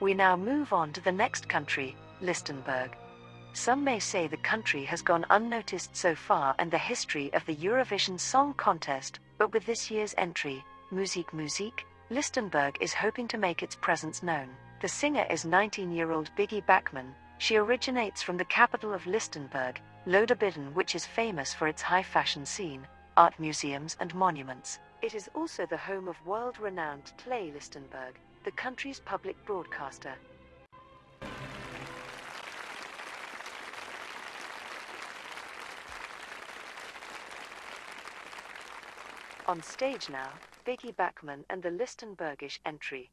We now move on to the next country, Lichtenberg. Some may say the country has gone unnoticed so far in the history of the Eurovision Song Contest, but with this year's entry, Musik Musik, Lichtenberg is hoping to make its presence known. The singer is 19 year old Biggie Backman. She originates from the capital of Lichtenberg, Loderbidden, which is famous for its high fashion scene, art museums, and monuments. It is also the home of world renowned Clay Lichtenberg, the country's public broadcaster. On stage now, Biggie Backman and the Lichtenbergish entry.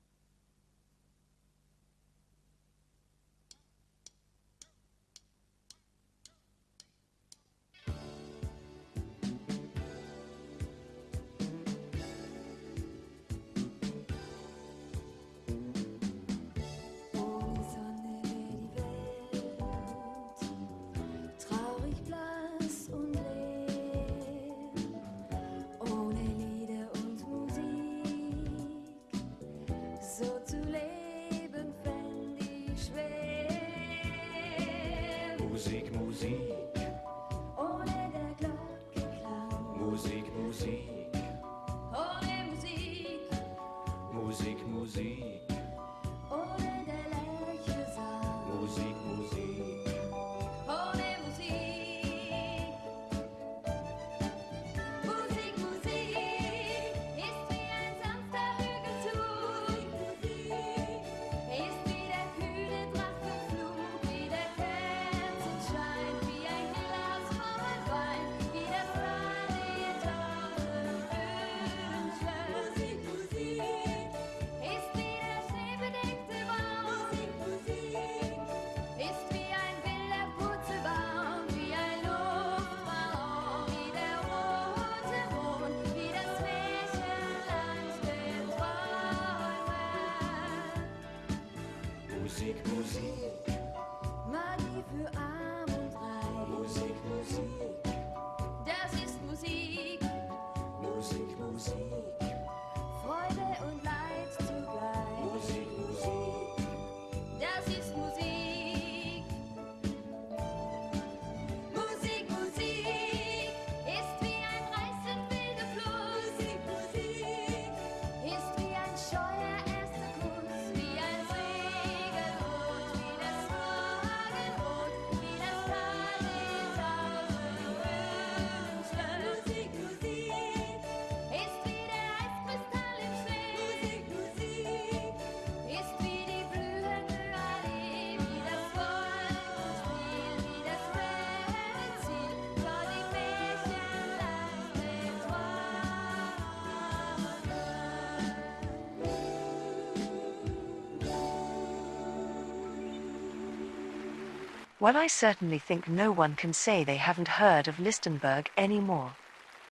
Musik, Musik, für arm und reich, Musik, Musik, das ist Musik, Musik, Musik, Well, I certainly think no one can say they haven't heard of Lichtenberg anymore.